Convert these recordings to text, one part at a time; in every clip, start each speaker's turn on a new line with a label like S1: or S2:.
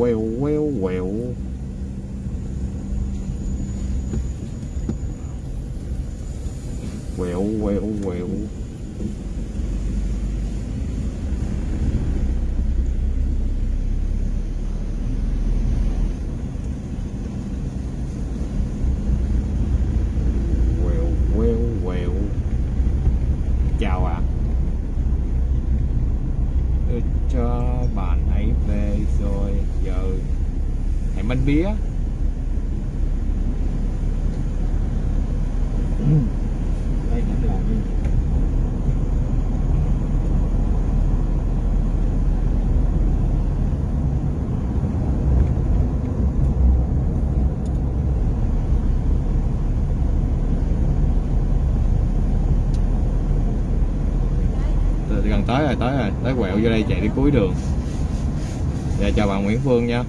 S1: well, well, well. Well, well, well.
S2: Đây cũng là gì?
S1: Gần tới rồi tới rồi. Tới quẹo vô đây chạy đi cuối đường. Dạ chào bạn Nguyễn Phương nha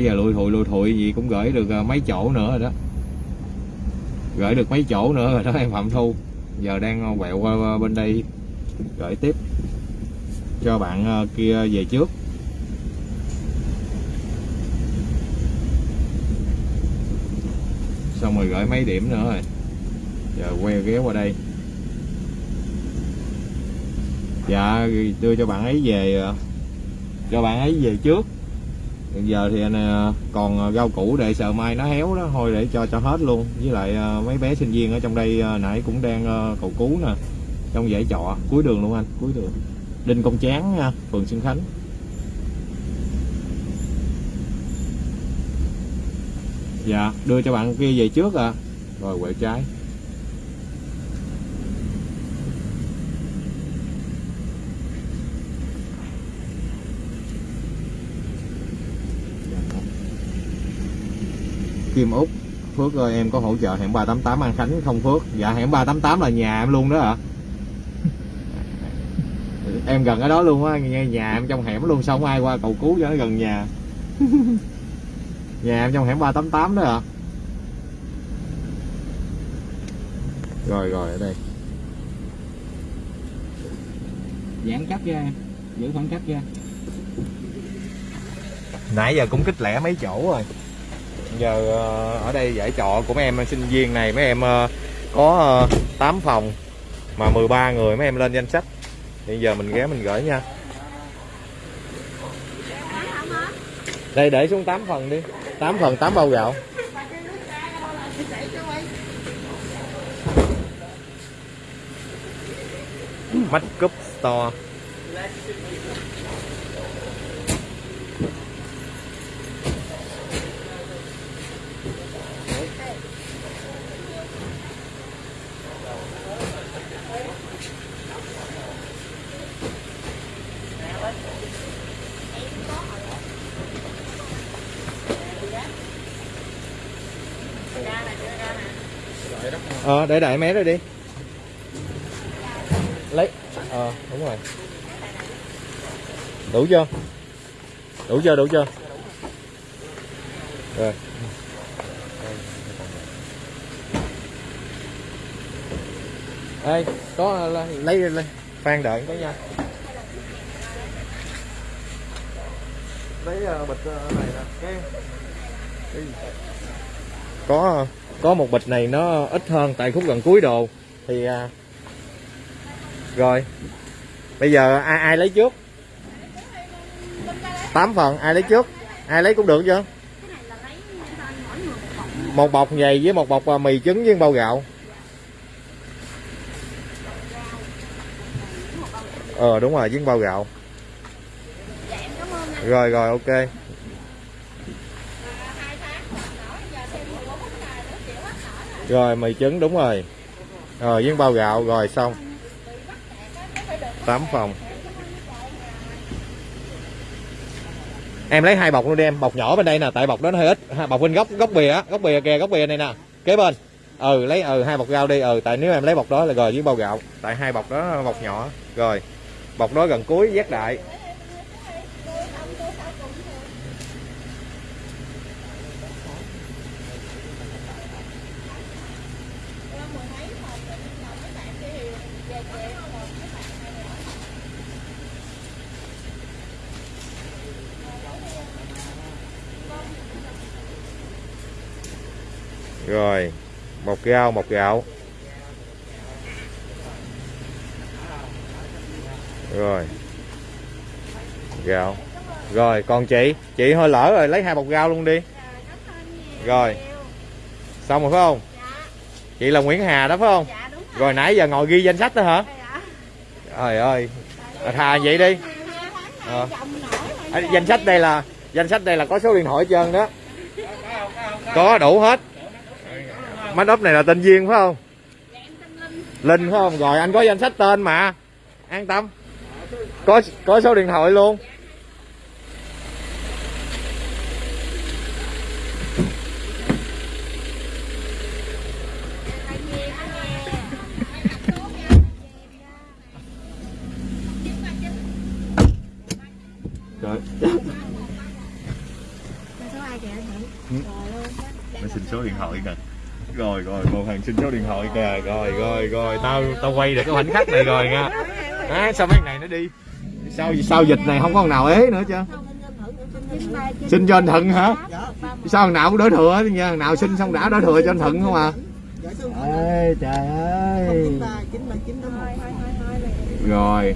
S1: nãy giờ lùi thụi lùi thụi gì cũng gửi được à, mấy chỗ nữa rồi đó. Gửi được mấy chỗ nữa rồi đó, em Phạm Thu. Giờ đang à, quẹo qua bên đây gửi tiếp cho bạn à, kia về trước. Xong rồi gửi mấy điểm nữa rồi. Giờ quay ghé qua đây. Dạ đưa cho bạn ấy về cho bạn ấy về trước. Hiện giờ thì anh ờ, còn rau củ để sợ mai nó héo đó thôi để cho cho hết luôn. Với lại ờ, mấy bé sinh viên ở trong đây nãy cũng đang cầu cứu nè trong dãy trọ cuối đường luôn anh. Cuối đường. Đinh công chán nha phường xuân khánh. Dạ đưa cho bạn kia về trước à. Rồi quẹo trái Kim Úc Phước ơi em có hỗ trợ hẻm 388 An Khánh không Phước? Dạ hẻm 388 là nhà em luôn đó ạ em gần ở đó luôn á nhà, nhà em trong hẻm luôn xong ai qua cầu cứu cho nó gần nhà. Nhà em trong hẻm 388 đó ạ rồi rồi ở đây.
S2: Giãn cách ra giữ khoảng cách ra.
S1: Nãy giờ cũng kích lẻ mấy chỗ rồi giờ ờ, ở đây giải trọ của mấy em sinh viên này, mấy em ờ, có ờ, 8 phòng mà 13 người, mấy em lên danh sách. Bây giờ mình ghé mình gửi nha. Đây, để xuống 8 phần đi. 8 phần 8 bao gạo. Mắt cúp Store. Ờ để đại mé rồi đi. Lấy. Ờ đúng rồi. Đủ chưa? Đủ chưa đủ chưa? Rồi. Ê, có lấy lấy khoan đợi. Cái nha. Lấy uh, bịch uh, này nè. Cái, có có một bịch này nó ít hơn tại khúc gần cuối đồ. Thì à, rồi. Bây giờ ai ai lấy trước? 8 phần ai lấy trước? Ai lấy cũng được chứ? Một bọc giày với một bọc à, mì trứng với bao gạo. Ờ đúng rồi với bao gạo. Rồi rồi ok. Rồi, mì trứng, đúng rồi. Rồi, với bao gạo, rồi, xong. 8 phòng. Em lấy hai bọc luôn đi em, bọc nhỏ bên đây nè, tại bọc đó nó hơi ít. Bọc bên góc góc bìa á, góc bìa kìa, góc bìa này nè, kế bên. Ừ lấy ừ hai bọc rau đi ừ tại nếu em lấy bọc đó là rồi với bao gạo, tại hai bọc đó, bọc nhỏ. Rồi, bọc đó gần cuối, giác đại. Rồi một rau một gạo rồi gạo. Rồi còn chị? Chị hơi lỡ rồi lấy hai bọc rau luôn đi. Rồi xong rồi phải không? Chị là Nguyễn Hà đó phải không?
S3: Dạ đúng
S1: rồi. Nãy giờ ngồi ghi danh sách đó hả?
S3: Rồi ạ.
S1: trời ơi à, thà vậy đi. À, danh sách đây là danh sách đây là có số điện thoại hết trơn đó. Có đủ hết máy ốp này là tên duyên phải không? Linh phải không? Rồi anh có danh sách tên mà. An tâm. Có có số điện thoại luôn rồi
S3: số ai kìa anh
S1: Ừ.
S3: Hữu? Rồi luôn.
S1: nó xin số điện thoại kìa rồi thằng xin số điện thoại kìa. Rồi rồi rồi tao tao quay được cái khoảnh khắc này rồi nha. À, sao mấy này nó đi? Sao sao dịch này không có nào ế nữa chứ? Xin cho anh thận hả? Sao thằng nào cũng đỡ thừa nha. Thằng nào xin xong đã đỡ thừa cho anh thận không à? Ê trời ơi. Rồi.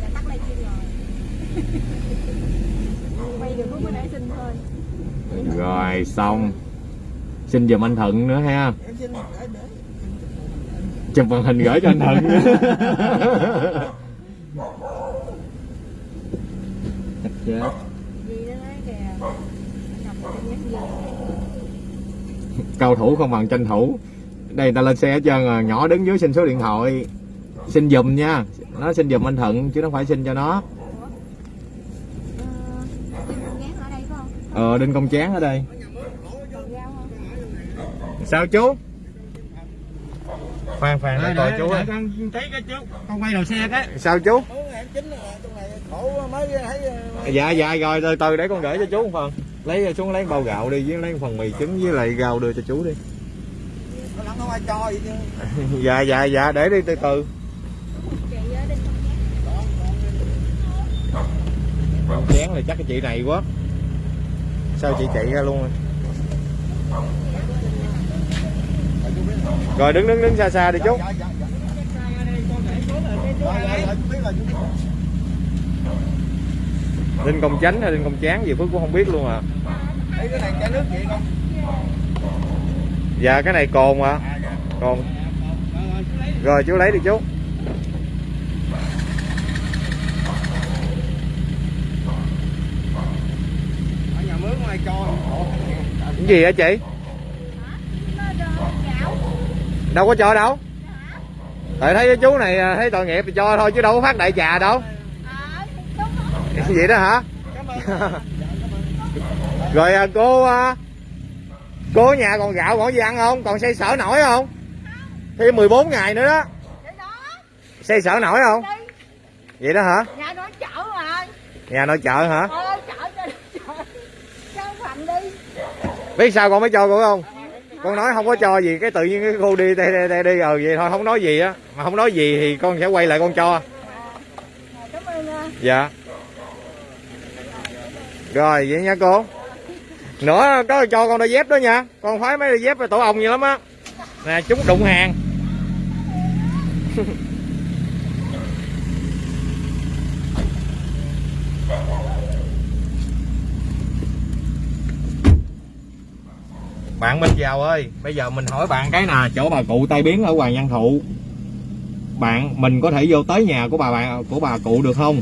S3: Rồi.
S1: Xong. Xin giùm anh thận nữa ha chụp màn hình gửi cho anh thận chết cầu thủ không bằng tranh thủ. Đây người ta lên xe hết trơn rồi nhỏ đứng dưới xin số điện thoại. Xin giùm nha. Nó xin giùm anh thận chứ nó phải xin cho nó.
S3: Ờ, ở
S1: đinh công chán ở đây. Sao chú? Khoan khoan để coi chú ơi.
S2: con thấy cái chú con quay đầu xe cái.
S1: Sao chú?
S4: Ờ,
S1: dạ dạ rồi từ từ để con gửi cho chú một phần. Lấy xuống lấy bao gạo đi với lấy một phần mì trứng với lại rau đưa cho chú đi.
S4: Nó lắm không ai cho gì chứ.
S1: Dạ dạ dạ để đi từ từ. Chén là chắc cái chị này quá. Sao chị chạy ra luôn rồi rồi, đứng đứng đứng xa xa đi chú
S4: linh
S1: đinh công chánh hay đinh công chán gì phước cũng không biết luôn à. Dạ cái này cồn mà.
S4: À
S1: cồn. Rồi, chú lấy đi chú. Cái gì hả chị
S3: Nó đồ gạo
S1: đâu có cho đâu. Tại thấy cái chú này à, thấy tội nghiệp thì cho thôi chứ đâu có phát đại trà đâu.
S3: Ờ,
S1: vậy đó hả? Rồi à, cô à, cô nhà còn gạo còn gì ăn không? Còn xây sở nổi không? Thêm 14 ngày nữa đó. Xây sở nổi không? Vậy đó hả?
S3: Nhà chở mà.
S1: nhà nội chợ hả?
S3: Ờ,
S1: biết sao con mới cho cô không con nói không có cho gì cái tự nhiên cái cô đi đây đây, đây đi rồi vậy thôi không nói gì á. Mà không nói gì thì con sẽ quay lại con cho.
S3: Ờ, ờ,
S1: dạ. Rồi vậy nha cô. Nữa có cho con đôi dép đó nha. Con khoái mấy đôi dép tổ ong gì lắm á. Nè chúng đụng hàng bạn Minh Giàu ơi, bây giờ mình hỏi bạn cái nè, chỗ bà cụ tai biến ở Hoàng Văn Thụ. Bạn, mình có thể vô tới nhà của bà bạn của bà cụ được không?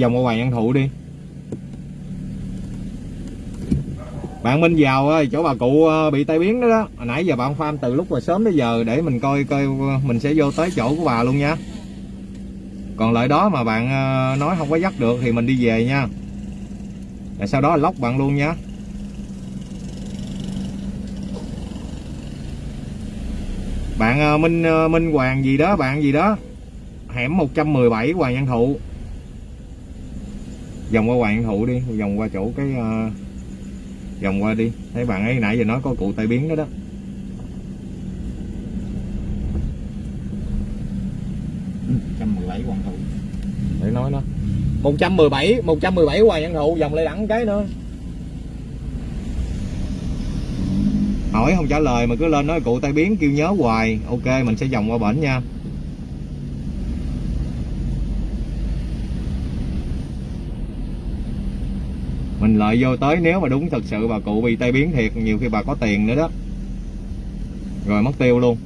S1: Vòng qua Hoàng Văn Thụ đi. Bạn Minh Giàu ơi, chỗ bà cụ ờ, bị tai biến đó đó. Hồi nãy giờ bạn farm từ lúc mà sớm tới giờ, để mình coi coi ờ, mình sẽ vô tới chỗ của bà luôn nha còn lợi đó mà bạn ờ, nói không có dắt được thì mình đi về nha. Rồi sau đó lóc bạn luôn nha. Bạn ờ, Minh ờ, Minh Hoàng gì đó, bạn gì đó. Hẻm 117 Hoàng Văn Thụ. Vòng qua Hoàng Văn Thụ đi, vòng qua chỗ cái vòng qua đi. Thấy bạn ấy nãy giờ nói có cụ tai biến đó đó.
S2: Trăm mười bảy
S1: để nói nó 117 117 hoài nhân Thụ vòng lại đẳng cái nữa. Hỏi không trả lời mà cứ lên nói cụ tai biến kêu nhớ hoài. Ok, mình sẽ vòng qua bển nha. Mình lợi vô tới nếu mà đúng thật sự bà cụ bị tai biến thiệt, nhiều khi bà có tiền nữa đó. Rồi mất tiêu luôn.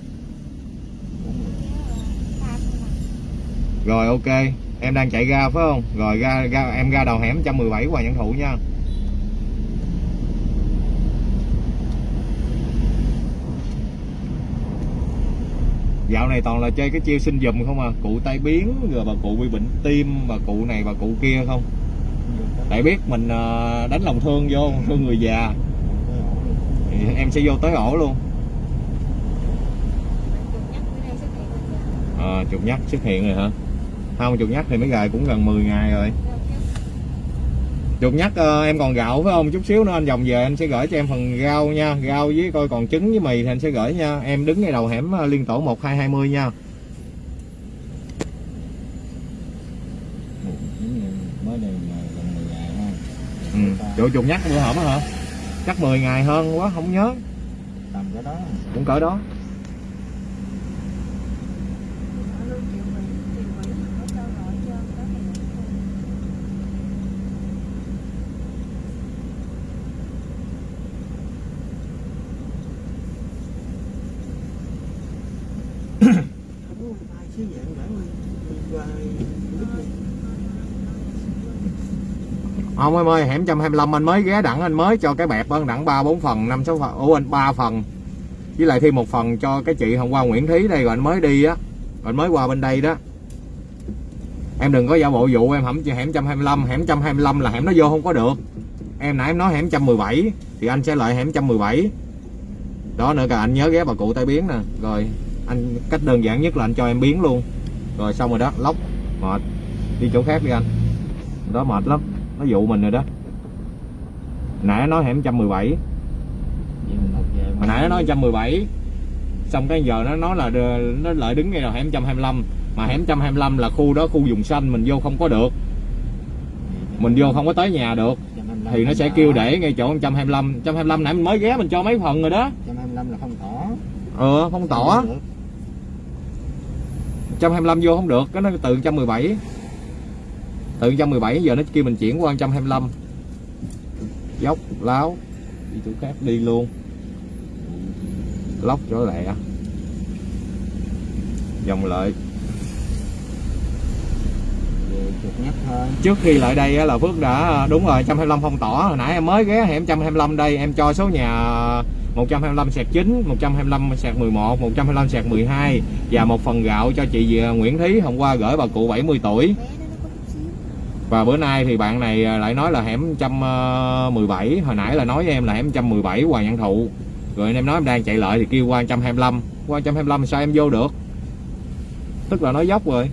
S1: Rồi, ok em đang chạy ra phải không? Rồi ra ra em ra đầu hẻm 117 Hoàng Văn Thụ nha. Dạo này toàn là chơi cái chiêu sinh dùm không à? Cụ tai biến rồi bà cụ bị bệnh tim bà cụ này bà cụ kia không? Tại biết mình ờ, đánh lòng thương vô thương người già. Thì em sẽ vô tới ổ luôn. Ờ, à, chụp nhắc xuất hiện rồi hả? Không chuột nhắt thì mấy gài cũng gần 10 ngày rồi. Chuột nhắt ờ, em còn gạo phải không chút xíu nữa anh vòng về anh sẽ gửi cho em phần rau nha. Rau với coi còn trứng với mì thì anh sẽ gửi nha. Em đứng ngay đầu hẻm ờ, liên tổ 1220 nha.
S2: Mới đây là gần 10 ngày ha.
S1: Ừ. chỗ chuột nhắt bữa hổm hả? Chắc 10 ngày hơn quá không nhớ.
S2: Tầm cái đó.
S1: Cũng cỡ đó
S4: ai xí dạng bản qua giúp đi
S1: không em ơi, hẻm 125 anh mới ghé đặng, anh mới cho cái bẹp ơn đặng ba, bốn phần, năm, sáu phần, ủa, anh ba phần. Với lại thêm một phần cho cái chị hôm qua Nguyễn Thí đây, rồi anh mới đi á. Rồi anh mới qua bên đây đó. Em đừng có giả bộ vụ em hẩm hẻm 125 hẻm 125 là hẻm nó vô không có được. Em nãy em nói hẻm 117 thì anh sẽ lại hẻm 117 đó nữa cả anh nhớ ghé bà cụ tai biến nè. Rồi, anh cách đơn giản nhất là anh cho em biến luôn. Rồi xong rồi đó, lóc, mệt. Đi chỗ khác đi anh. Đó mệt lắm nó dụ mình rồi đó. Nãy nó nói hẻm 117
S2: vậy mình học về
S1: hồi nãy nó nói 117 xong cái giờ nó nói là nó lại đứng ngay đầu hẻm 125 mà hẻm 125 là khu đó khu vùng xanh mình vô không có được. Mình vô không có tới nhà được. Thì nó sẽ kêu để ngay chỗ 125 125 nãy mình mới ghé mình cho mấy phần rồi đó.
S2: 125 là không tỏ.
S1: Ờ không tỏ.
S2: Được.
S1: 125 vô không được cái nó từ 117 từ 117 giờ nó kêu mình chuyển qua 125 dốc, láo, đi chỗ khác, đi luôn. Lóc chỗ lẹ. Dòng lợi. Trước khi lại đây là Phước đã à, đúng rồi 125 phong tỏ hồi nãy em mới ghé hẻm 125 đây, em cho số nhà 125 sạc 9 125 sạc 11 125 sạc 12 và một phần gạo cho chị à, Nguyễn Thí. Hôm qua gửi bà cụ 70 tuổi và bữa nay thì bạn này lại nói là hẻm 117 hồi nãy là nói với em là hẻm 117 Hoàng Văn Thụ. Rồi em nói em đang chạy lại thì kêu qua 125 qua 125 sao em vô được? Tức là nói dốc rồi.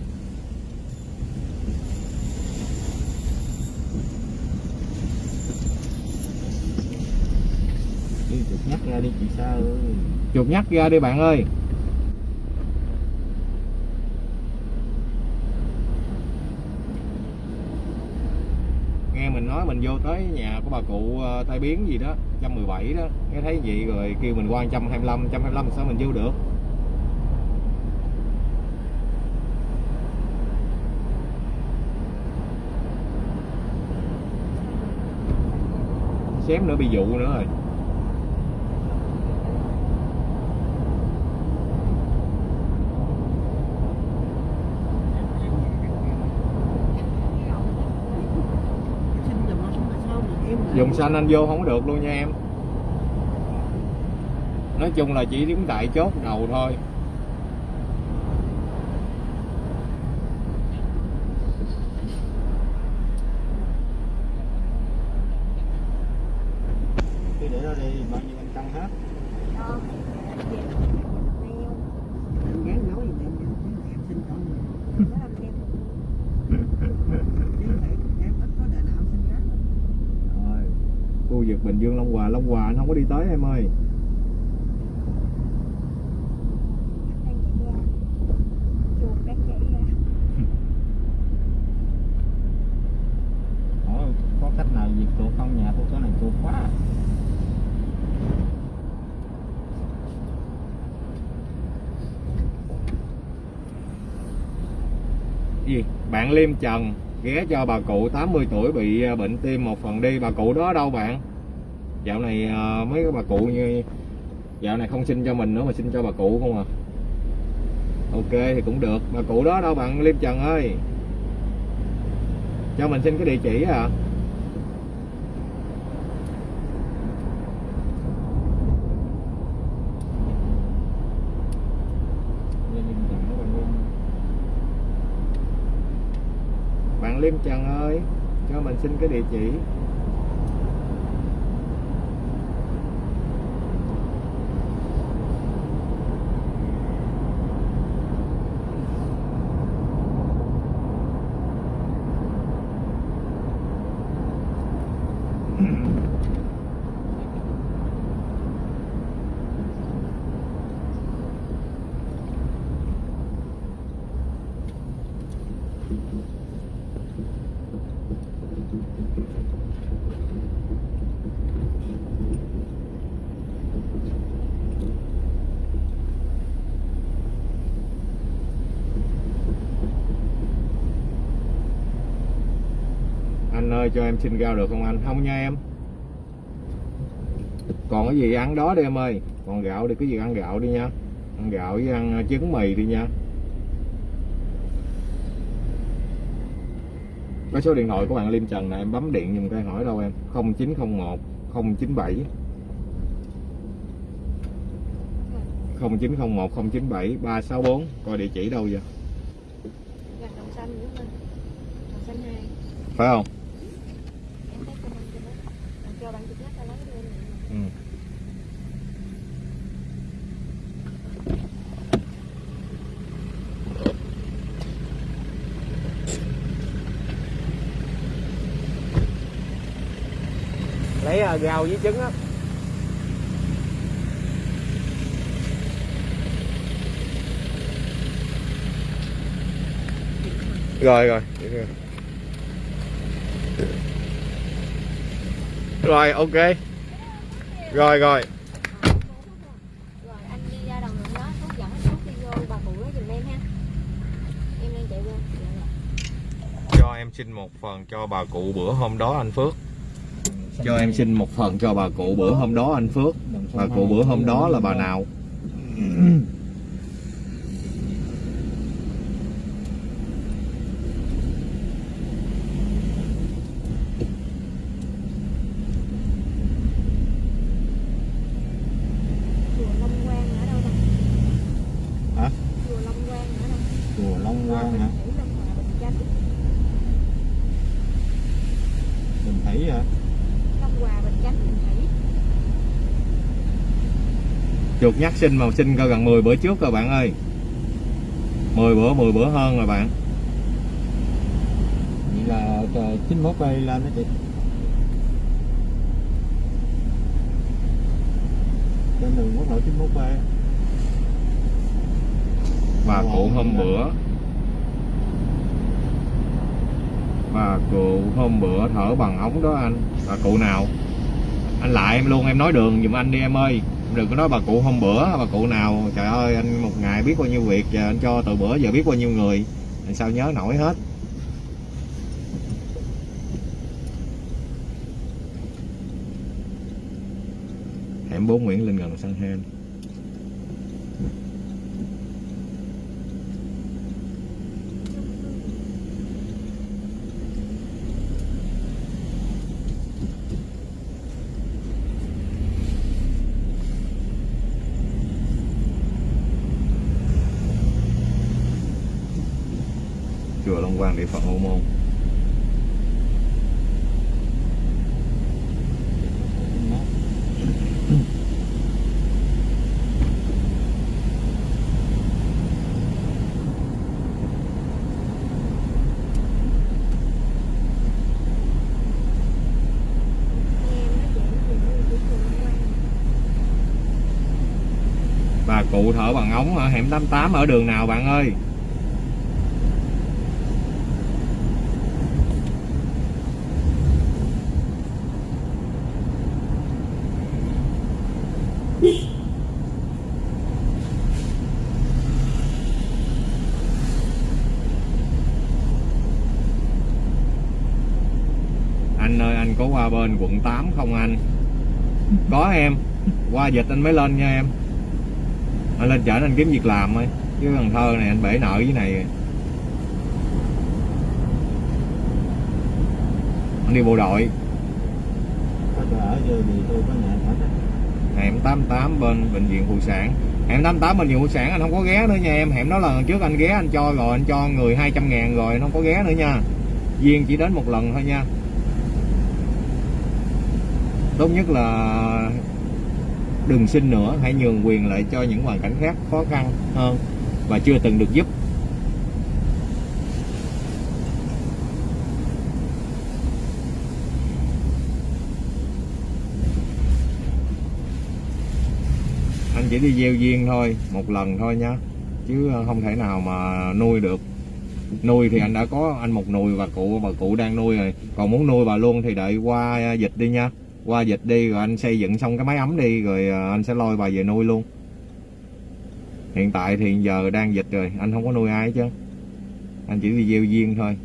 S2: Chuột nhắt ra đi chị sao ơi.
S1: Chuột nhắt ra đi bạn ơi nghe mình vô tới nhà của bà cụ ờ, tai biến gì đó 117 đó, nghe thấy vậy rồi kêu mình qua 125 125 sao mình vô được? Xém nữa bị dụ nữa rồi
S4: xin giùm nó xuống tại sao mà em lại-
S1: dùng xanh anh vô không có được luôn nha em. Nói chung là chỉ đứng tại chốt đầu thôi.
S2: có đi tới
S4: em ơi. Có cách nào
S1: diệt chuột không? Nhà của chỗ này chuột quá. Gì? Bạn Liêm Trần ghé cho bà cụ 80 tuổi bị à, bệnh tim một phần đi. Bà cụ đó đâu bạn? Dạo này à, mấy cái bà cụ như dạo này không xin cho mình nữa mà xin cho bà cụ không à. Ok thì cũng được. Bà cụ đó đâu bạn Liêm Trần ơi. Cho mình xin cái địa chỉ à bạn Liêm Trần ơi cho mình xin cái địa chỉ. Ơi cho em xin rau được không anh? Không nha em. Còn cái gì ăn đó đi em ơi. Còn gạo đi cái gì ăn gạo đi nha. Ăn gạo với ăn trứng mì đi nha. Có số điện thoại của bạn Liêm Trần này em bấm điện giùm cái hỏi đâu em. 0901 097 0901 097 364 coi địa chỉ đâu vậy?
S3: Gạch đồng xanh nữa mình Đồng xanh hai.
S1: Phải không
S3: Em thấy comment cho nó Rồi cho bạn chụp nhắc ra lấy đưa này
S1: ừ. lấy uh, rau với trứng á. Rồi rồi rồi. rồi ok. Rồi rồi.
S3: Rồi anh đi ra đồng lượng đó Thuốc dẫn thuốc đi vô bà cụ đó giùm em ha. Em đang chạy qua. Rồi.
S1: cho em xin một phần cho bà cụ bữa hôm đó anh Phước cho em xin một phần cho bà cụ bữa hôm đó, anh Phước. Bà cụ bữa hôm đó là bà nào?
S3: Ừ Chùa Long Quang ở đâu ta?
S4: Hả?
S3: Chùa Long Quang ở đâu?
S4: chùa Long Quang hả
S3: Thủy Long Hòa Bình Chánh
S4: Bình Thủy hả
S3: Long Hòa Bình Chánh Bình Thủy
S1: chuột nhắc sinh màu sinh coi gần 10 bữa trước rồi bạn ơi. 10 bữa 10 bữa hơn rồi bạn.
S2: Vậy là ờ, 91 cây lên đó chị.
S4: Trên đường quốc lộ 91 b
S1: bà cụ hôm bữa. Bà cụ hôm bữa thở bằng ống đó anh. Bà cụ nào? Anh lại em luôn em nói đường giùm anh đi em ơi đừng có nói bà cụ hôm bữa, bà cụ nào, trời ơi, anh một ngày biết bao nhiêu việc, giờ anh cho từ bữa giờ biết bao nhiêu người anh sao nhớ nổi hết. Hẻm 4 Nguyễn Linh gần Sơn Hen quan địa phận Ô Môn. Bà cụ thở bằng ống ở hẻm 88 ở đường nào bạn ơi có qua bên quận 8 không anh? Có em. Qua dịch anh mới lên nha em. Anh lên chở anh kiếm việc làm thôi chứ Cần Thơ này anh bể nợ với này. Rồi. anh đi bộ đội. Hẻm 88 bên bệnh viện phụ sản. Hẻm 88 bệnh viện phụ sản anh không có ghé nữa nha em. Hẻm đó là lần trước anh ghé anh cho rồi, anh cho người 200 ngàn rồi, anh không có ghé nữa nha. Duyên chỉ đến một lần thôi nha tốt nhất là đừng xin nữa, hãy nhường quyền lại cho những hoàn cảnh khác khó khăn hơn và chưa từng được giúp. Anh chỉ đi gieo duyên thôi, một lần thôi nhá, chứ không thể nào mà nuôi được. Nuôi thì anh đã có, anh một nùi và cụ, bà cụ đang nuôi rồi. Còn muốn nuôi bà luôn thì đợi qua dịch đi nha qua dịch đi, rồi anh xây dựng xong cái máy ấm đi, rồi ờ, anh sẽ lôi bà về nuôi luôn. Hiện tại thì giờ đang dịch rồi, anh không có nuôi ai chứ anh chỉ đi gieo duyên thôi.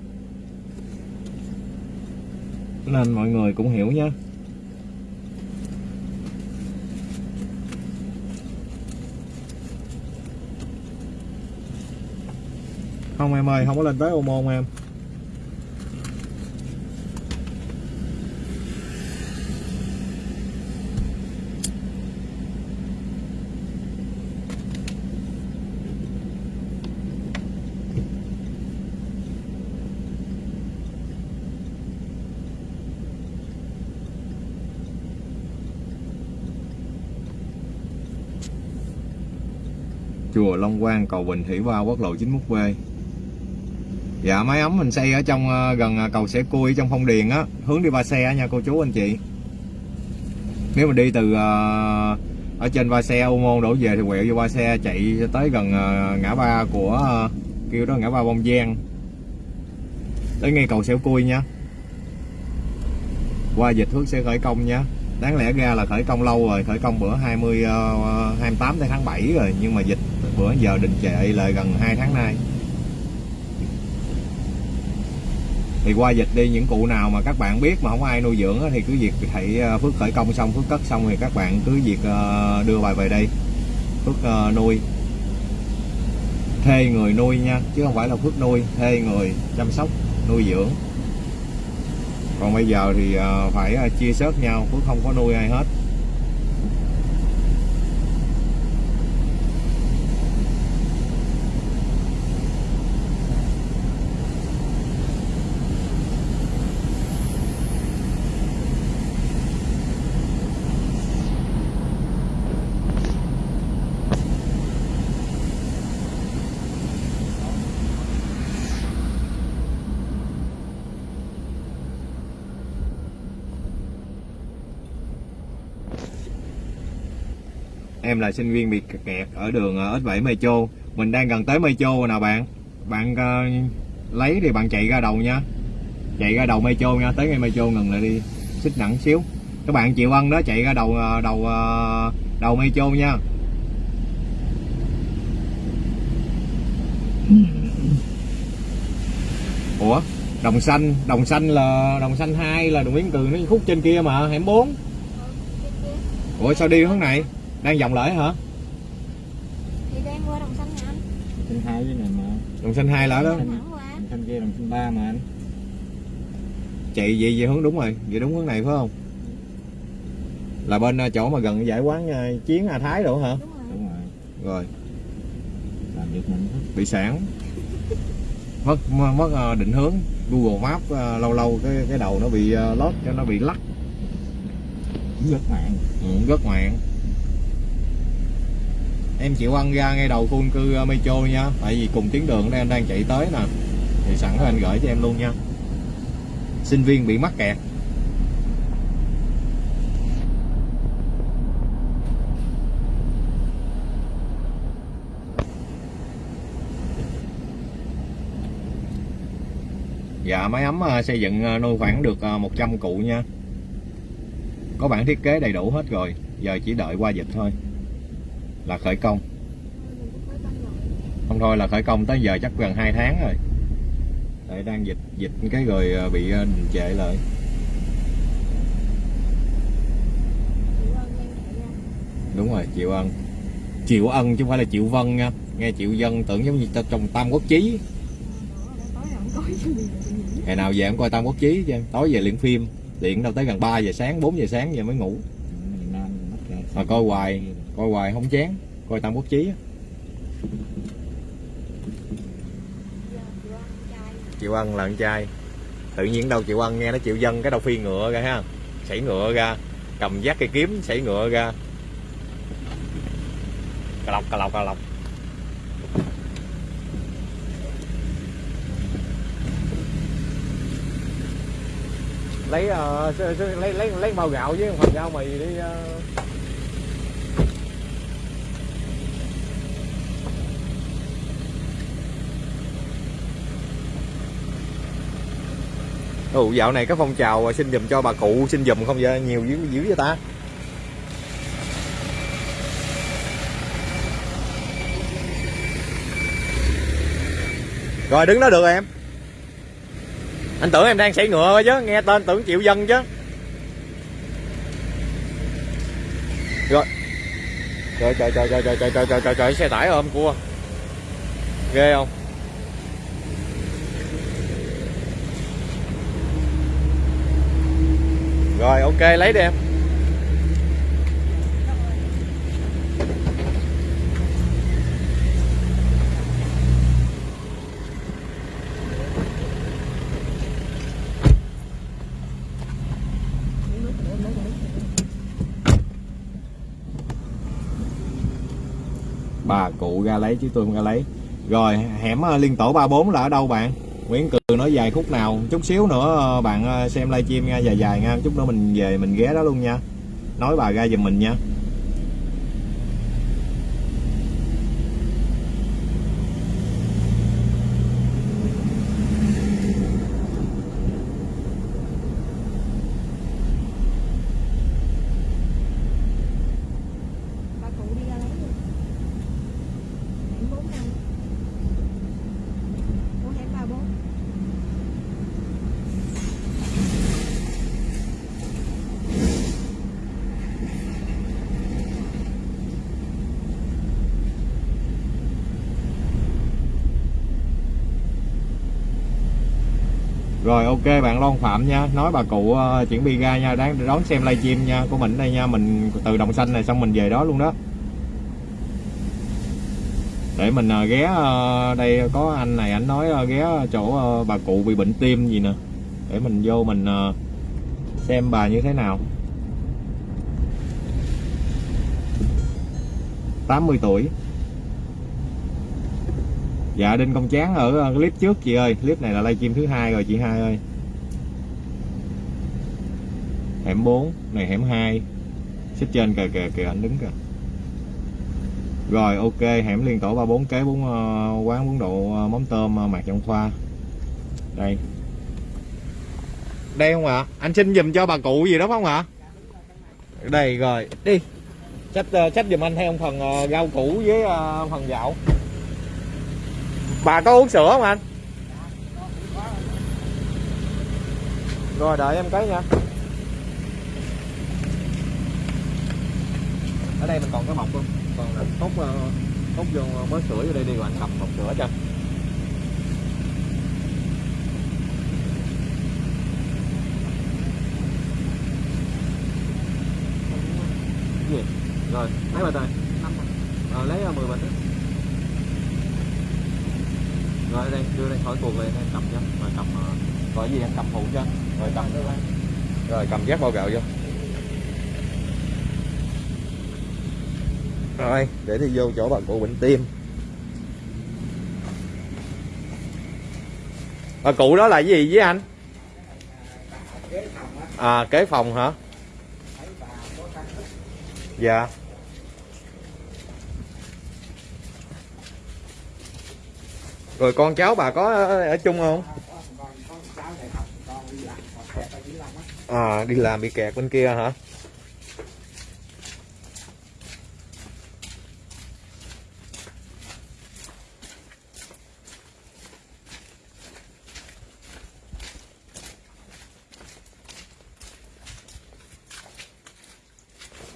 S1: Nên mọi người cũng hiểu nhé không em ơi, không có lên tới ô môn em. Chùa Long Quang, cầu Bình Thủy Ba quốc lộ 91B Dạ máy ấm mình xây ở trong ờ, gần ờ, cầu Sẻ Cui, trong Phong Điền á. Hướng đi Ba Xe nha, cô chú, anh chị. Nếu mà đi từ ờ, ở trên Ba Xe, Ô Môn đổ về thì quẹo vô Ba Xe, chạy tới gần ngã ba của kêu đó, ngã ba Bông Giang. Tới ngay cầu Sẻo Cui nha. Qua dịch Phước sẽ khởi công nha. Đáng lẽ ra là khởi công lâu rồi, khởi công bữa 20 28 tháng 7 rồi, nhưng mà dịch bữa giờ đình trệ lại gần 2 tháng nay. Thì qua dịch đi, những cụ nào mà các bạn biết mà không ai nuôi dưỡng thì cứ việc thầy ờ, Phước khởi công xong, Phước cất xong thì các bạn cứ việc ờ, đưa bài về đây. Phước ờ, nuôi. Thuê người nuôi nha, chứ không phải là Phước nuôi thuê người chăm sóc, nuôi dưỡng. Còn bây giờ thì phải chia sớt nhau, Phước không có nuôi ai hết. Em là sinh viên bị kẹt ở đường ờ, S7 Metro. Mình đang gần tới Metro rồi nào bạn. Bạn ờ, lấy thì bạn chạy ra đầu nha. Chạy ra đầu Metro nha tới ngay Metro ngừng lại đi. Xích nặng xíu. Các bạn chịu ân đó chạy ra đầu ờ, đầu ờ, đầu Metro nha. Ủa? Đồng xanh đồng xanh là đồng xanh 2 là đường Nguyễn Cường nó khúc trên kia mà hẻm 4 ủa sao đi hướng này đang vòng lại hả?
S3: Thì đang qua đồng xanh nè anh?
S4: Sinh hai với này mà.
S1: Đồng xanh 2 là đó.
S4: Đồng xanh kia đồng xanh ba mà anh.
S1: Chạy vậy vậy hướng đúng rồi. Vậy đúng hướng này phải không? Là bên ờ, chỗ mà gần giải quán ờ, chiến A Thái độ hả?
S3: Đúng rồi.
S4: Đúng rồi.
S1: Rồi.
S4: Làm việc mình
S1: bị sản mất mất mất, ờ, định hướng. Google Maps ờ, lâu lâu cái cái đầu nó bị lót cho nó bị lắc.
S4: Rất mạng.
S1: Ừ, rất ngoạn em chịu ăn ra ngay đầu khu dân cư ờ, Metro nha. Tại vì cùng tuyến đường đây anh đang chạy tới nè. Thì sẵn anh gửi cho em luôn nha. Sinh viên bị mắc kẹt. Dạ máy ấm ờ, xây dựng ờ, nuôi khoảng được 100 cụ nha. Có bản thiết kế đầy đủ hết rồi. Giờ chỉ đợi qua dịch thôi là khởi công. Không thôi là khởi công tới giờ chắc gần 2 tháng rồi. Đấy, đang dịch dịch cái rồi à, bị đình trệ lại. Đúng rồi chịu ân. Chịu ân chứ không phải là chịu vân nha. Nghe chịu dân tưởng giống như trong tam quốc chí. Ngày nào về em coi tam quốc chí cho em tối về luyện phim luyện đâu tới gần 3 giờ sáng 4 giờ sáng giờ mới ngủ. Mà coi hoài coi hoài không chán. Coi tam quốc chí chịu ăn là con trai. Tự nhiên đâu chịu ăn nghe nó chịu Dân cái đầu phi ngựa ra ha. Xảy ngựa ra. Cầm giác cây kiếm xảy ngựa ra. Cà lọc cà lọc cà lọc. Lấy uh, lấy lấy lấy bao gạo với phần rau mì đi uh... Ồ, dạo này có phong trào xin dùm cho bà cụ xin dùm không vậy nhiều dữ dữ vậy ta rồi đứng đó được rồi em anh tưởng em đang xảy ngựa chứ nghe tên tưởng triệu dân chứ rồi trời trời trời trời trời trời trời trời trời, trời xe tải ôm cua ghê không rồi, ok, lấy đi em. Bà cụ ra lấy chứ tôi không ra lấy. Rồi, hẻm ờ, liên tổ 34 là ở đâu bạn? Nguyễn Cường nói dài khúc nào chút xíu nữa ờ, bạn ờ, xem livestream nha, dài dài nha. Chút nữa mình về mình ghé đó luôn nha. Nói bà ra giùm mình nha
S3: bà cụ đi ra lấy luôn hẻm bốn năm của hẻm ba bốn
S1: Rồi ok bạn Loan Phạm nha. Nói bà cụ uh, chuyển bi ra nha. Đáng đón xem livestream nha Của mình đây nha. Mình từ Đồng Xanh này xong mình về đó luôn đó. Để mình uh, ghé uh, Đây có anh này anh nói uh, ghé chỗ uh, bà cụ bị bệnh tim gì nè. Để mình vô mình uh, Xem bà như thế nào. 80 tuổi. Dạ Đinh Công chán ở ờ, clip trước chị ơi. Clip này là livestream thứ hai rồi chị hai ơi. Hẻm 4 Này hẻm 2 Xích trên kìa kìa kìa anh đứng kìa. Rồi ok hẻm liên tổ 34 kế bún uh, ờ, quán bún độ uh, mắm tôm uh, mạc trong khoa. Đây. Đây không ạ? Anh xin giùm cho bà cụ gì đó không ạ? Đây rồi đi. Trách uh, trách giùm anh theo phần uh, rau củ với uh, phần gạo bà có uống sữa không anh? Rồi đợi em cái nha. Ở đây mình còn cái mọc không? Còn là tốt ờ, tốt vô mới sữa vô đây đi rồi anh cầm mọc sữa cho. Gì? Rồi lấy bao tay ờ, lấy ờ, 10 bịch rồi đây đưa đây khỏi cuộc lên em cầm cho rồi cầm ờ, gọi gì em? Cầm phụ cho. Rồi cầm. Rồi cầm giác bao gạo vô. Rồi để đi vô chỗ bà cụ bệnh tim bà cụ đó là cái gì với anh? À kế phòng hả? Dạ. Rồi con cháu bà có ở, chung không? À đi làm bị kẹt bên kia hả?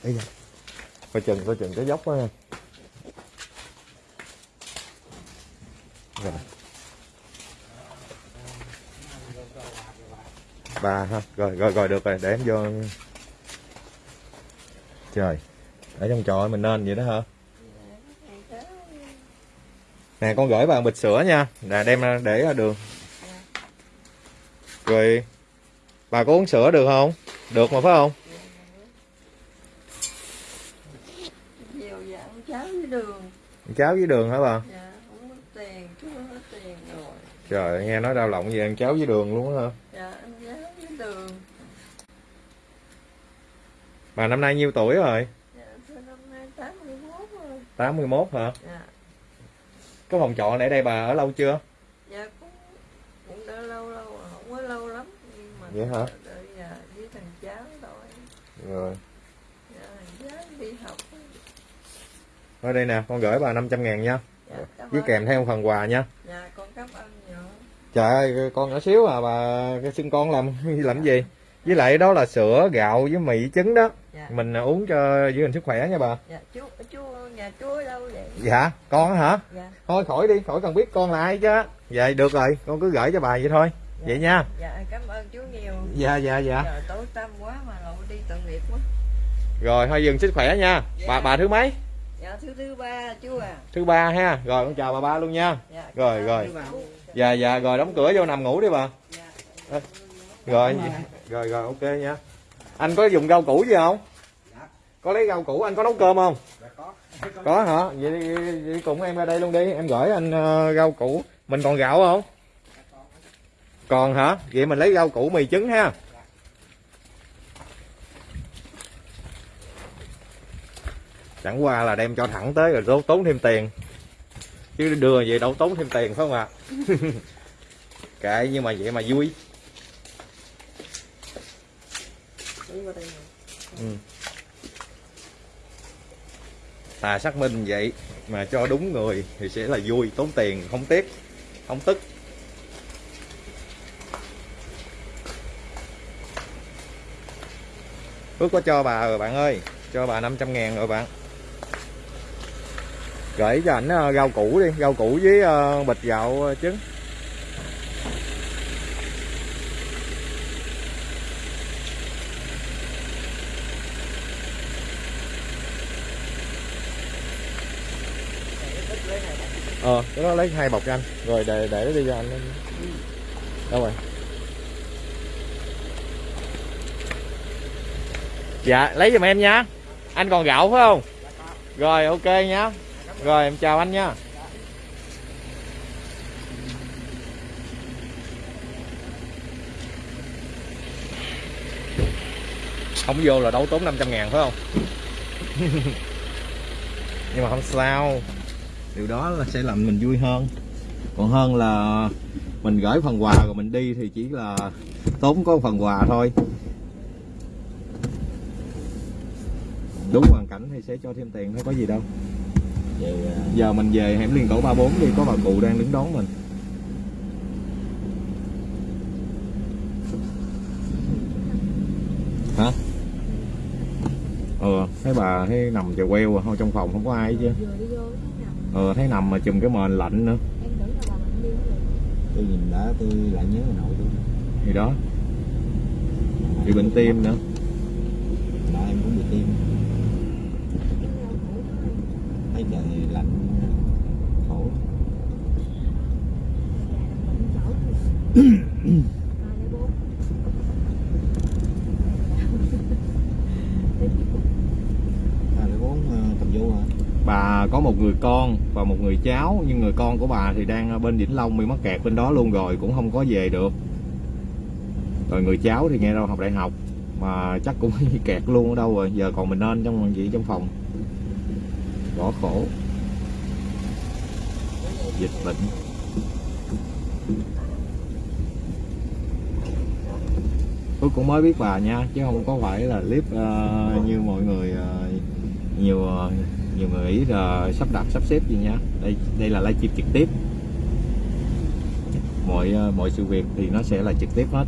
S1: Đây nè. coi chừng coi chừng cái dốc á rồi ba ha rồi rồi rồi được rồi để em vô. Trời ở trong trò mình nên vậy đó hả? Nè con gửi bà bịch sữa nha. Nè đem ra để ra đường. Rồi bà có uống sữa được không? Được mà phải không?
S5: Cháo với đường.
S1: Cháo với đường hả bà?
S5: Dạ không có tiền chú hết tiền rồi
S1: trời nghe nói đau lòng về ăn cháo với đường luôn á hả?
S5: Dạ ăn cháo với đường.
S1: Bà năm nay nhiêu tuổi rồi?
S5: Dạ năm nay 81 rồi.
S1: 81 hả?
S5: Dạ.
S1: Cái phòng trọ này ở đây bà ở lâu chưa?
S5: Dạ cũng cũng đã lâu lâu rồi, không có lâu lắm nhưng mà
S1: Vậy hả?
S5: đợi dạ với thằng cháu rồi
S1: rồi.
S5: Dạ thằng cháu đi học.
S1: Ở đây nè con gửi bà 500 ngàn nha.
S5: Dạ
S1: với kèm theo phần quà nha.
S5: Dạ con cảm ơn
S1: trời ơi con nhỏ xíu à bà cái xưng con làm làm gì? Với lại đó là sữa gạo với mì trứng đó.
S5: Dạ.
S1: Mình à, uống cho giữ gìn sức khỏe nha bà.
S5: Dạ chú chú nhà chú ở đâu vậy?
S1: Dạ con hả?
S5: Dạ.
S1: Thôi khỏi đi khỏi cần biết con là ai chứ. Vậy được rồi con cứ gửi cho bà vậy thôi. Vậy nha.
S5: Dạ cảm ơn chú nhiều.
S1: Dạ dạ dạ.
S5: Giờ tối tăm quá mà lộ đi tội nghiệp quá.
S1: Rồi thôi dừng sức khỏe nha. Bà bà thứ mấy?
S5: Dạ thứ thứ ba chú à.
S1: Thứ ba ha. Rồi con chào bà ba luôn nha.
S5: Dạ
S1: Rồi, rồi. Dạ dạ rồi đóng cửa vô nằm ngủ đi bà.
S5: Dạ.
S1: Rồi. Rồi rồi ok nha. Anh có dùng rau củ gì không? Có lấy rau củ anh có nấu cơm không? Có. Hả? Vậy, đi- vậy cùng em ra đây luôn đi. Em gửi anh ờ, rau củ. Mình còn gạo không? Còn hả? Vậy mình lấy rau củ mì trứng ha. Chẳng qua là đem cho thẳng tới rồi tốn thêm tiền chứ đưa vậy đâu tốn thêm tiền phải không ạ kệ nhưng mà vậy mà vui. Ừ. Thà xác minh vậy mà cho đúng người thì sẽ là vui, tốn tiền, không tiếc, không tức. Phước có cho bà rồi bạn ơi, cho bà 500 ngàn rồi bạn. Gửi cho ảnh ờ, rau củ đi, rau củ với ờ, bịch gạo ờ, trứng. Ờ, cái đó lấy hai bọc cho anh. Rồi để để nó đi cho anh. Đâu rồi? Dạ, lấy giùm em nha. Anh còn gạo phải không? Rồi, ok nhá. Rồi, em chào anh nha. Không vô là đấu tốn 500 ngàn phải không? Nhưng mà không sao điều đó là sẽ làm mình vui hơn còn hơn là mình gửi phần quà rồi mình đi thì chỉ là tốn có phần quà thôi đúng hoàn cảnh thì sẽ cho thêm tiền thôi có gì đâu
S2: vậy
S1: giờ mình về hẻm liên tổ 34 đi có bà cụ đang đứng đón mình. Hả? Ờ thấy bà thấy nằm chè queo à trong phòng không có ai chứ. Ờ thấy nằm mà chùm cái mền lạnh nữa.
S2: Tôi nhìn đã tôi lại nhớ bà nội tôi.
S1: Thì đó. Bị bệnh tim nữa.
S2: Nội em cũng bị tim thấy trời lạnh. Khổ. Ờ,
S1: bà có một người con và một người cháu nhưng người con của bà thì đang ở bên Vĩnh Long bị mắc kẹt bên đó luôn rồi cũng không có về được. Rồi người cháu thì nghe đâu học đại học mà chắc cũng kẹt luôn ở đâu rồi giờ còn mình nên trong gì trong phòng bỏ khổ dịch bệnh. Tôi cũng mới biết bà nha chứ không có phải là clip uh, như mọi người uh, nhiều ờ, nhiều người nghĩ là sắp đặt sắp xếp gì nha. Đây đây là livestream trực tiếp. Mọi uh, mọi sự việc thì nó sẽ là trực tiếp hết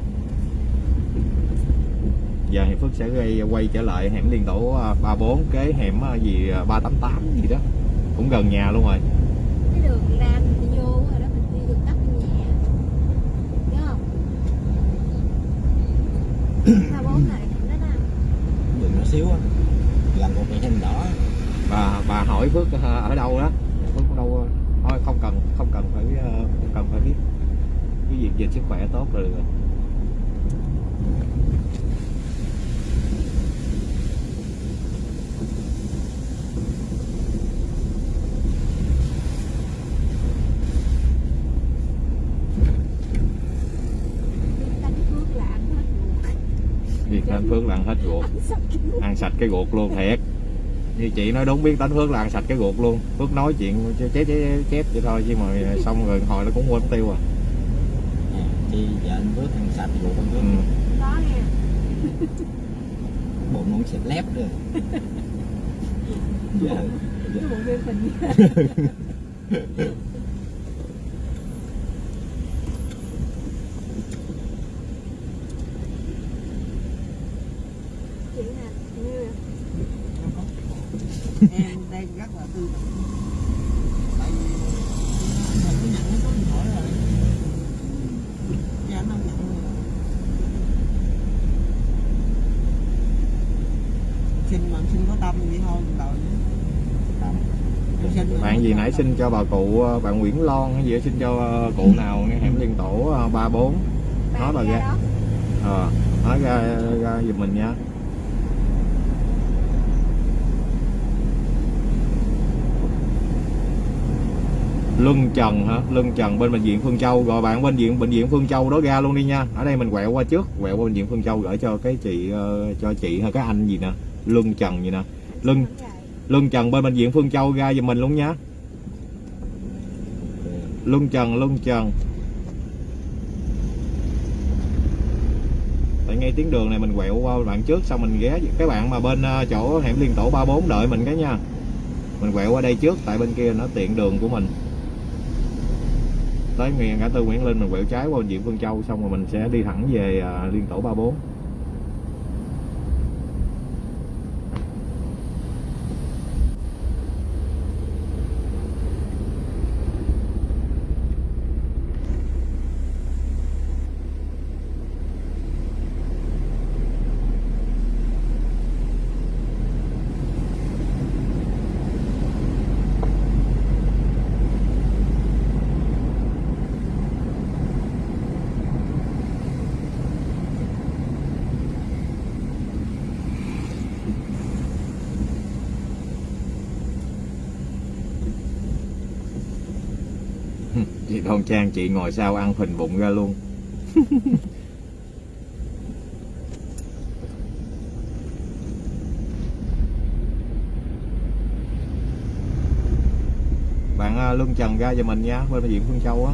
S1: giờ thì Phước sẽ quay, quay trở lại hẻm liên tổ à, 34 cái hẻm à, gì à, 388 gì đó. Cũng gần nhà luôn rồi.
S3: Cái đường ra mình đi vô rồi đó mình đi đường tắt bên nhà. Nhớ không? ba bốn này đó đó
S4: đường nó xíu á một cái hình đỏ.
S1: Bà bà hỏi Phước à, ở đâu đó. Phước ở đâu à? thôi không cần không cần phải à, không cần phải biết. Cái việc về sức khỏe tốt rồi
S3: canh phước là ăn hết
S1: nên Phước là ăn hết ruột. Ăn sạch cái ruột luôn thiệt. Như chị nói đúng biết đánh Phước là ăn sạch cái ruột luôn. Phước nói chuyện chép chép chép, vậy thôi chứ mà xong rồi hồi nó cũng quên tiêu à.
S4: Thì giờ anh bước ăn sạch ruột anh
S1: ừ.
S3: có nha
S4: bụng nó sẽ lép rồi. Giờ
S3: cái bụng phim phình chị nè như
S4: em đang rất là tư tưởng tại vì mình có nhận cái số điện thoại rồi dạ nó nhận rồi xin mà xin có tâm vậy thôi mà
S1: bạn gì nãy xin cho bà cụ ờ, bạn Nguyễn Lon hay gì xin cho ờ, cụ nào nghe hẻm liên tổ ờ, 34 nói bà
S3: ra.
S1: ờ nói ra ra giùm mình nha Luân Trần hả? Luân Trần bên bệnh viện Phương Châu. Rồi bạn bên viện bệnh viện Phương Châu đó ra luôn đi nha. Ở đây mình quẹo qua trước. Quẹo qua bệnh viện Phương Châu gửi cho cái chị ờ, Cho chị hay cái anh gì nè? Luân Trần gì nè? Luân Luân Trần bên bệnh viện Phương Châu ra giùm mình luôn nha. Luân Trần Luân Trần. Tại ngay tuyến đường này mình quẹo qua bạn trước Xong mình ghé cái bạn mà bên ờ, chỗ hẻm liên tổ 34 đợi mình cái nha. Mình quẹo qua đây trước Tại bên kia nó tiện đường của mình Tới ngã tư Nguyễn Linh, mình quẹo trái qua bệnh Phương Châu, Xong rồi mình sẽ đi thẳng về à, liên tổ 34 Không Trang chị ngồi sau ăn phình bụng ra luôn. Bạn à, Luân Trần ra cho mình nha Bên diện Phương Châu á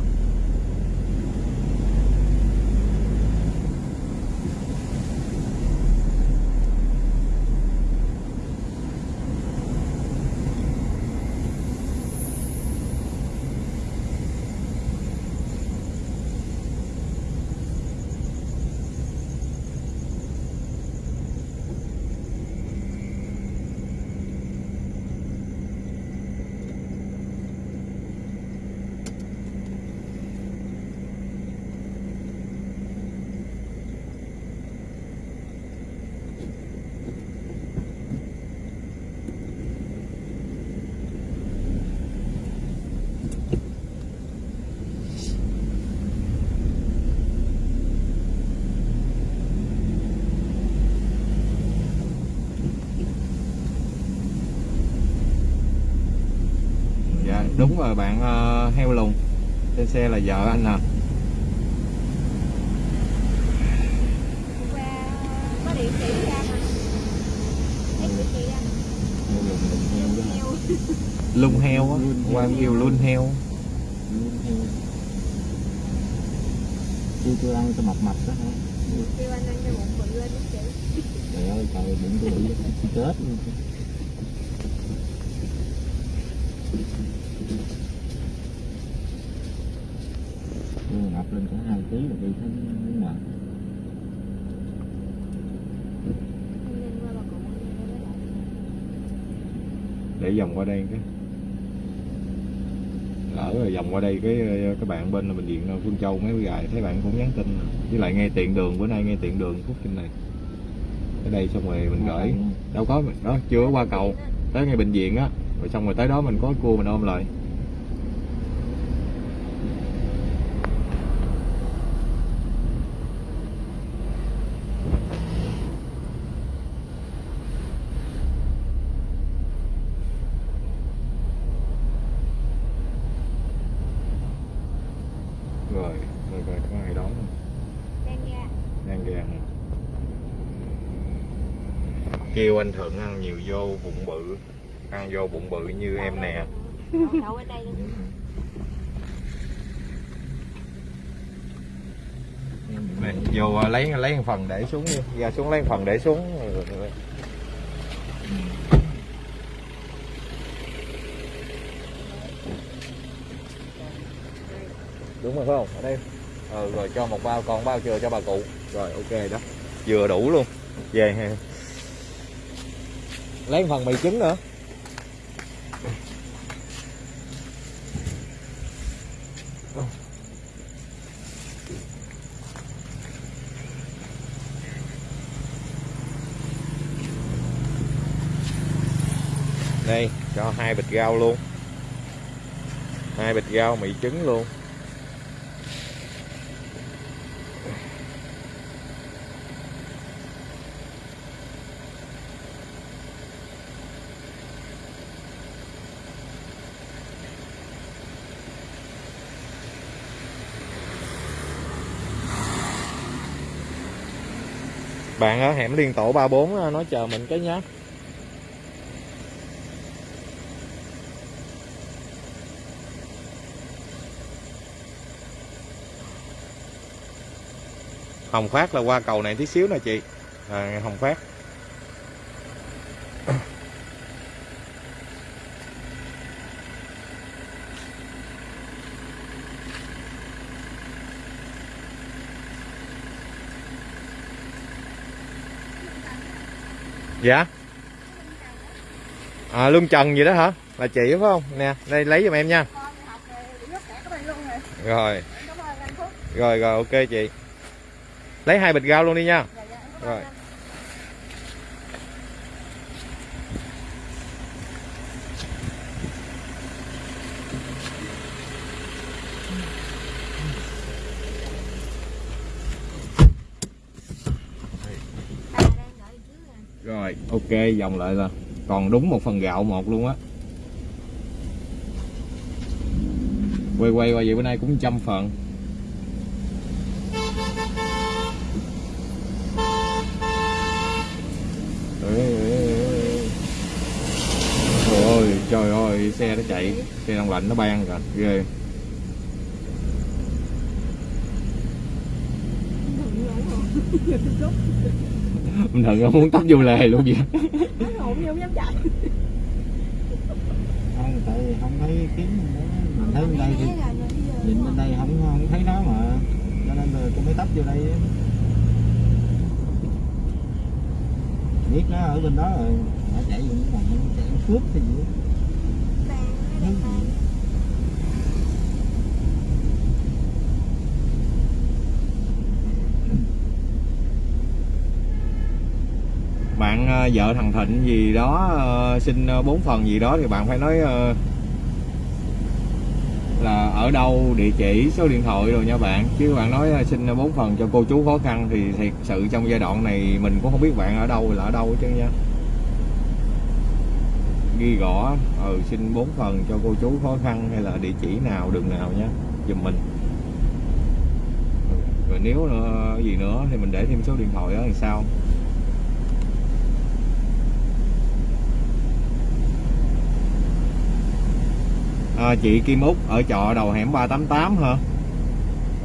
S1: Dạ đúng rồi bạn ờ, heo lùn Trên xe là vợ anh nè
S4: heo
S1: Lung heo á. Qua em kêu lun heo.
S4: Lùn heo Chưa tôi ăn cho mập mập đó hả?
S3: Kêu anh ăn cho bụng bự lên chị.
S4: Trời ơi trời bụng tôi bị chết luôn tôi ngập lên cả hai ký là đi thấy mệt
S1: để vòng qua đây cái. Lỡ rồi vòng qua đây cái các bạn bên bệnh viện Phương Châu mấy gài thấy bạn cũng nhắn tin. Với lại ngay tiện đường bữa nay ngay tiện đường phút trên này. Ở đây xong rồi mình gửi. Đâu có đó chưa qua cầu. Tới ngay bệnh viện á rồi xong rồi tới đó mình có cua mình ôm lại rồi rồi rồi có ai đón không
S3: đang ra
S1: đang ra hả? Kêu anh thuận ăn nhiều vô bụng bự ăn vô bụng bự như em nè.
S3: Đậu đậu ở đây luôn
S1: này, vô à, lấy lấy một phần để xuống đi. Ra xuống lấy một phần để xuống. Đúng rồi phải không? Ở đây. Ừ, rồi cho một bao còn bao chưa? Cho bà cụ. Rồi ok đó. Vừa đủ luôn. Về lấy một phần mì trứng nữa. Đây, cho hai bịch rau luôn. Hai bịch rau mì trứng luôn. Bạn ở hẻm liên tổ 34 ờ, nói chờ mình cái nhá. Hồng Phát là qua cầu này tí xíu nè chị. À, Hồng Phát. Dạ. À Lương Trần gì đó hả? Là chị phải không? Nè, đây, lấy giùm em nha. Rồi. Rồi rồi, ok chị. Lấy hai bịch rau luôn đi nha Rồi
S3: ba đang đợi trước rồi
S1: Rồi ok, vòng lại là Còn đúng một phần gạo một luôn á. Quay quay qua vậy bữa nay cũng trăm phần. Trời ơi trời ơi, xe nó chạy. Xe đông lạnh nó ban rồi. Ghê. Bình thường nó muốn tấp vô lề luôn vậy.
S4: Không tại vì không thấy kiếm mình thấy bên đây thì nhìn bên đây không không thấy nó mà. Cho nên là tôi mới tấp vô đây biết nó ở bên đó rồi. Nó chạy vô nó chạy cướp hay gì? Gì?
S1: Bạn ờ, vợ thằng Thịnh gì đó ờ, xin ờ, bốn phần gì đó thì bạn phải nói là ở đâu địa chỉ số điện thoại rồi nha bạn. Chứ bạn nói xin bốn phần cho cô chú khó khăn thì thiệt sự trong giai đoạn này mình cũng không biết bạn ở đâu là ở đâu chứ nha. Ghi rõ ừ xin bốn phần cho cô chú khó khăn hay là địa chỉ nào đường nào nhé giùm mình. Rồi nếu nữa, gì nữa thì mình để thêm số điện thoại đó thì sao? À, chị Kim Úc ở trọ đầu hẻm 388 hả?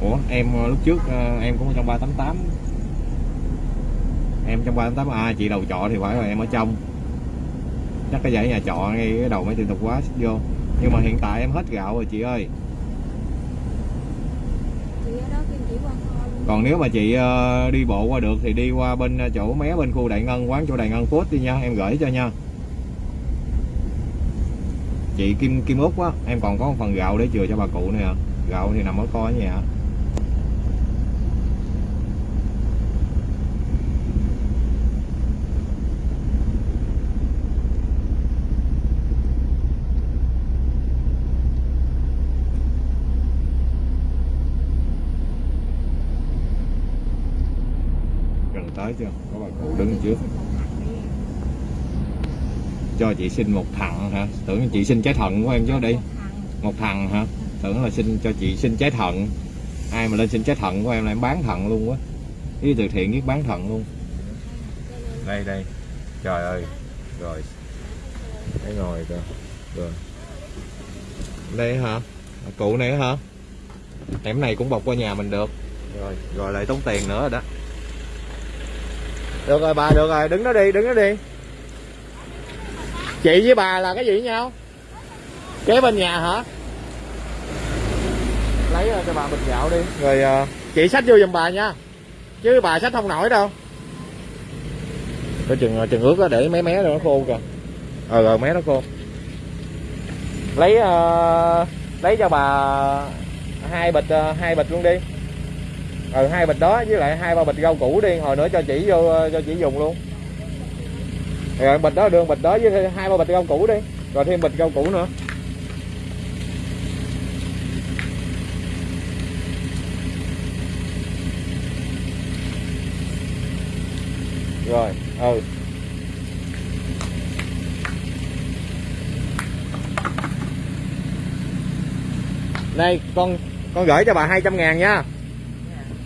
S1: Ủa em ờ, lúc trước ờ, em cũng ở trong 388 em trong 388 à chị đầu trọ thì phải rồi em ở trong. Chắc cái dãy nhà trọ ngay cái đầu mấy tiệm tạp hóa vô. Nhưng mà hiện tại em hết gạo rồi chị ơi. Còn nếu mà chị ờ, đi bộ qua được thì đi qua bên chỗ mé bên khu Đại Ngân quán chỗ Đại Ngân Food đi nha. Em gửi cho nha chị Kim Kim Út á, em còn có một phần gạo để chừa cho bà cụ nè gạo thì nằm ở kho ở nhà. Gần tới chưa? Có bà cụ đứng trước cho chị xin một thằng hả? Tưởng chị xin trái thận của em chứ đi. Một thằng hả? Tưởng là xin cho chị xin trái thận. Ai mà lên xin trái thận của em là em bán thận luôn quá. Với từ thiện biết bán thận luôn. Đây đây. Trời ơi. Rồi. Thấy ngồi kìa rồi. Đây hả? Cụ này hả? Em này cũng bọc qua nhà mình được. Rồi rồi lại tốn tiền nữa rồi đó. Được rồi, bà, được rồi. Đứng đó đi, đứng đó đi chị với bà là cái gì với nhau? Kế bên nhà hả? Lấy cho bà bịch gạo đi. Rồi ờ, chị xách vô giùm bà nha. Chứ bà xách không nổi đâu. Cái chừng chừng ướt đó để mé mé nó khô kìa. Ờ rồi mé nó khô. Lấy ờ, lấy cho bà hai bịch ờ, hai bịch luôn đi. Ừ hai bịch đó với lại hai ba bịch rau củ đi. Hồi nữa cho chị vô cho chị dùng luôn rồi bịch đó đường bịch đó với hai ba bịch rau củ đi. Rồi thêm bịch rau củ nữa. Rồi ừ. Đây con con gửi cho bà 200 ngàn nha.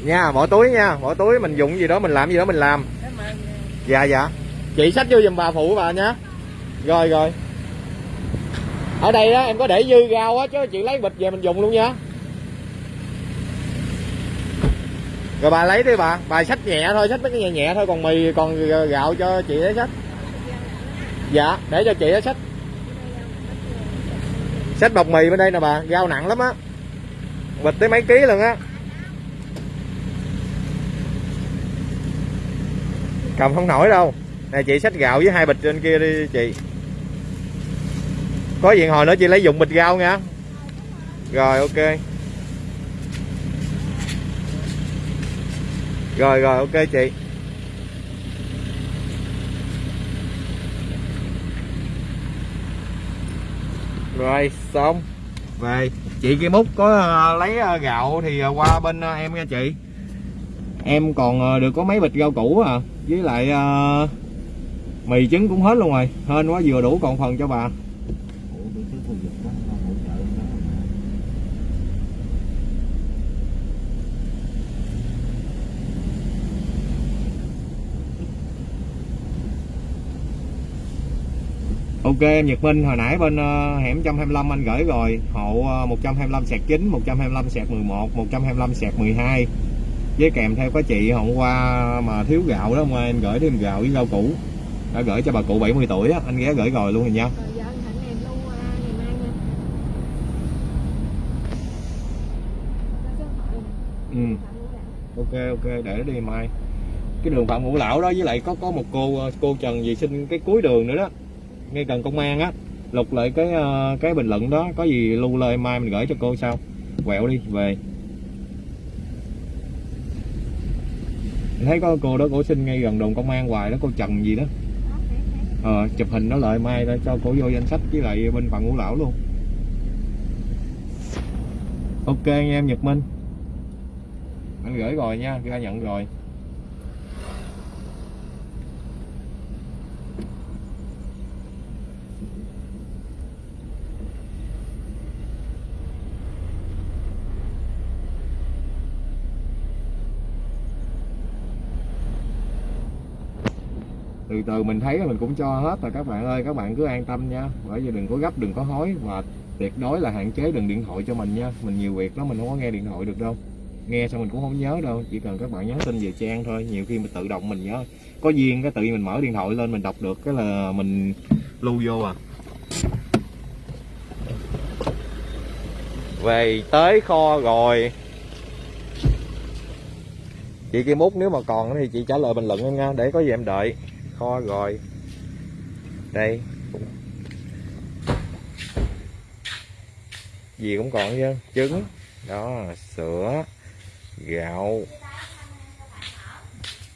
S1: Nha bỏ túi nha bỏ túi mình dụng gì đó mình làm gì đó mình làm. Dạ dạ chị xách vô giùm bà phụ bà nha. Rồi rồi. Ở đây đó em có để dư rau á, chứ chị lấy bịch về mình dùng luôn nha. Rồi bà lấy đi bà. Bà xách nhẹ thôi, xách mấy cái nhẹ nhẹ thôi, còn mì, còn gạo cho chị ấy xách. Dạ để cho chị ấy xách. Xách bọc mì bên đây nè bà, rau nặng lắm á. Bịch tới mấy ký luôn á. Cầm không nổi đâu nè chị xách gạo với hai bịch trên kia đi chị. Có diện hồi nữa chị lấy dụng bịch rau nha. Rồi ok. Rồi rồi ok chị. Rồi xong. Về chị kia múc có ờ, lấy ờ, gạo thì ờ, qua bên em nha chị. Em còn được có mấy bịch rau củ à với lại uh, mì trứng cũng hết luôn rồi. Hên quá vừa đủ còn phần cho bà. Ok em Nhật Minh hồi nãy bên uh, hẻm 125 anh gửi rồi. Hộ ờ, uh, 125 sạc 9 125 sạc 11 125 sạc 12 với kèm theo có chị hôm qua mà thiếu gạo đó mà em gửi thêm gạo với rau củ đã gửi cho bà cụ 70 tuổi á anh ghé gửi rồi luôn rồi nha
S3: ngày mai nha.
S1: Ừ. Ok ok để đi mai. Cái đường phạm ngũ lão đó với lại có có một cô ờ, cô trần gì xin cái cuối đường nữa đó. Ngay gần công an á lục lại cái ờ, cái bình luận đó. Có gì lưu lên mai mình gửi cho cô sau. Quẹo đi về. Mình thấy có cô đó cổ xin ngay gần đồn công an hoài đó cô trần gì đó ờ chụp hình nó lại mai để cho cổ vô danh sách với lại bên phần ngũ lão luôn. Ok anh em nhật minh. Anh gửi rồi nha, ra nhận rồi. Từ từ mình thấy mình cũng cho hết rồi các bạn ơi. Các bạn cứ an tâm nha. Bởi vì đừng có gấp, đừng có hối và tuyệt đối là hạn chế đừng điện thoại cho mình nha. Mình nhiều việc lắm, mình không có nghe điện thoại được đâu. Nghe xong mình cũng không nhớ đâu. Chỉ cần các bạn nhắn tin về trang thôi. Nhiều khi mình tự động mình nhớ. Có duyên cái tự nhiên mình mở điện thoại lên mình đọc được cái là mình lưu vô à. Về tới kho rồi. Chị Kim Út, nếu mà còn thì chị trả lời bình luận em nha. Để có gì em đợi kho rồi đây. Gì cũng còn chứ. Trứng. Đó, sữa, gạo,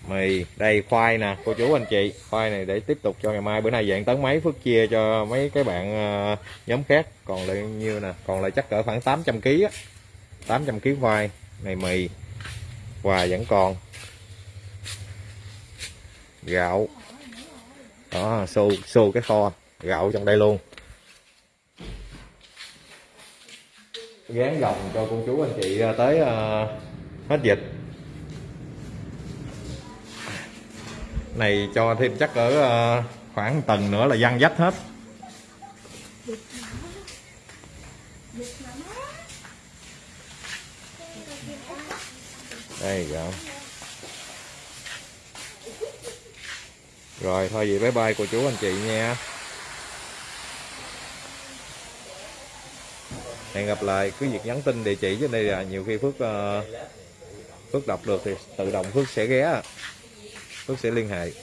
S1: mì. Đây, khoai nè, cô chú anh chị. Khoai này để tiếp tục cho ngày mai. Bữa nay dạng tấn mấy phước chia cho mấy cái bạn ờ, nhóm khác. Còn lại nhiêu nè? Còn lại chắc cỡ khoảng 800 kg á. 800 kg khoai, này mì. Quà vẫn còn. Gạo đó xô xô cái kho gạo trong đây luôn. Gán gồng cho cô chú anh chị à, tới uh, hết dịch. Này cho thêm chắc ở uh, khoảng tầng nữa là văng dách hết. Đây gạo. Rồi, thôi vậy bye bye cô chú anh chị nha. Hẹn gặp lại, cứ việc nhắn tin địa chỉ trên đây là nhiều khi phước ờ, phước đọc được thì tự động phước sẽ ghé phước sẽ liên hệ.